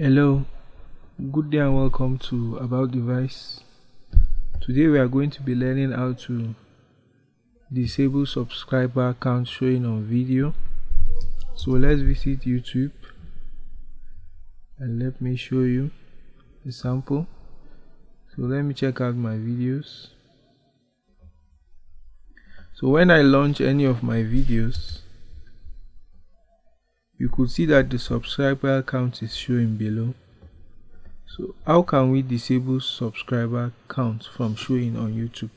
Hello, good day and welcome to About Device. Today we are going to be learning how to disable subscriber count showing on video. So let's visit YouTube and let me show you a sample. So let me check out my videos. So when I launch any of my videos, you could see that the subscriber count is showing below. So how can we disable subscriber count from showing on youtube?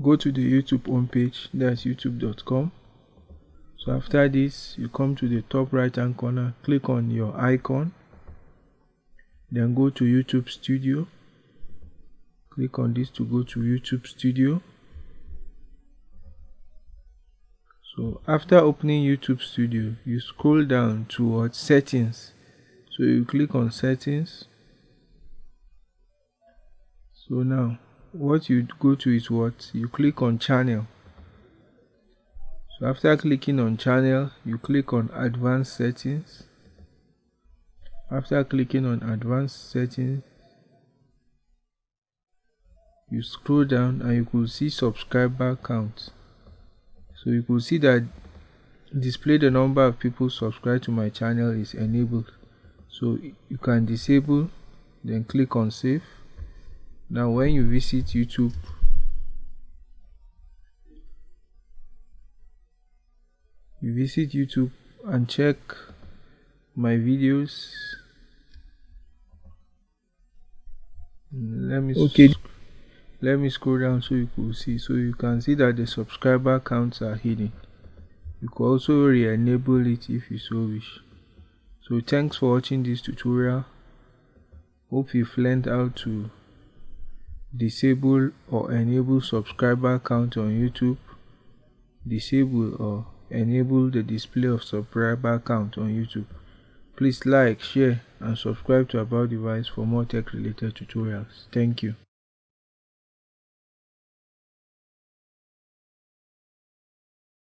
Go to the youtube homepage that's youtube.com so after this you come to the top right hand corner click on your icon. Then go to youtube studio. Click on this to go to youtube studio so after opening youtube studio you scroll down towards settings. So you click on settings. So now what you go to is what? You click on channel. So after clicking on channel you click on advanced settings. After clicking on advanced settings you scroll down and you could see subscriber count so you could see that display the number of people subscribed to my channel is enabled. So you can disable then click on save. Now when you visit youtube you visit youtube and check my videos. Let me okay let me scroll down so you could see. So you can see that the subscriber counts are hidden. You could also re-enable it if you so wish. So thanks for watching this tutorial. Hope you've learned how to disable or enable subscriber count on youtube. Disable or enable the display of subscriber count on youtube. Please like share and subscribe to about device for more tech related tutorials. Thank you